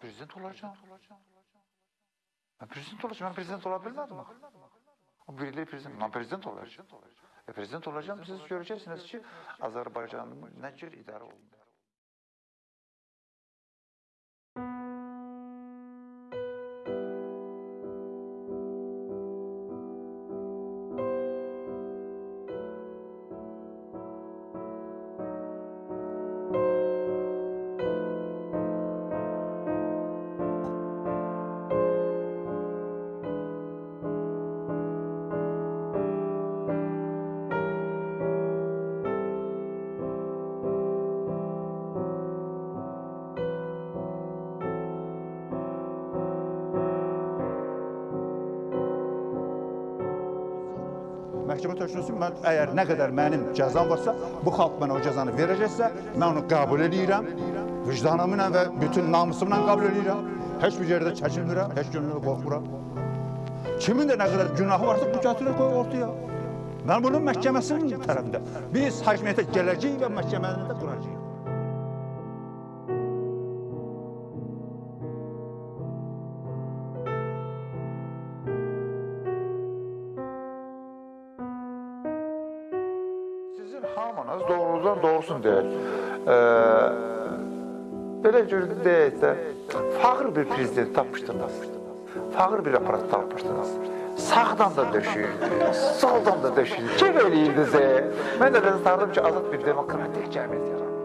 Prezident olacağım. Ben prezident olacağım. Ben prezident olabilmedim mi? Birileri prezident. Ben prezident olacağım. E prezident olacağım. Siz göreceksiniz ki Azerbaycan'ın ne cür idare olunur. Məhkəmə təşkilatı mən əgər nə qədər mənim cəzam varsa, bu xalq mənə o cəzanı verəcəksə, mən onu qəbul edirəm. Vicdanımla və bütün namusumla qəbul edirəm. Heç bir yerdə çəkinmirəm, heç günlə qorxmuram. Kimin də nə qədər günahı varsa, bu gətirir qoy ortaya. Mən bunun məhkəməsinin tərəfində. Biz hakimiyyətə gələcəyik və məhkəməni də quracağıq. Sizin hamınız doğrudan doğrusunu deyir. Ee, belə cür deyək də, fağır bir prezident tapmışdınız. Fağır bir aparat tapmışdınız. Sağdan da döşüyürdü, soldan da döşüyürdü. Kim eləyirdiniz? e? Mən də ben sanırdım ki, azad bir demokratik cəmiyyət yaranır.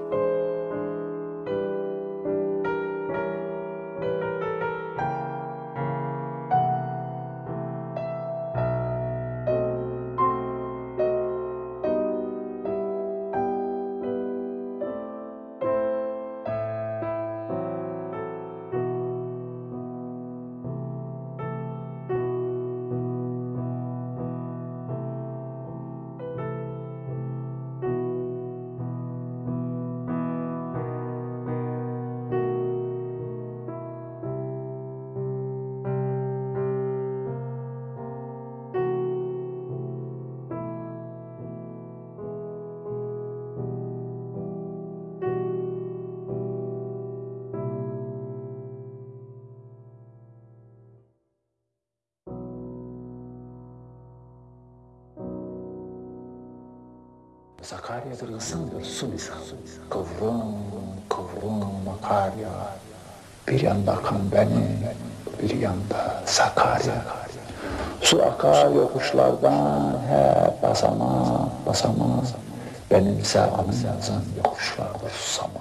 Sakarya'da ısındır su misal. Kıvrım kıvrım akar ya. Bir yanda akan benim, bir yanda Sakarya. Su akar yokuşlardan hep basama basama. Benimse anımızın yokuşlarda susama.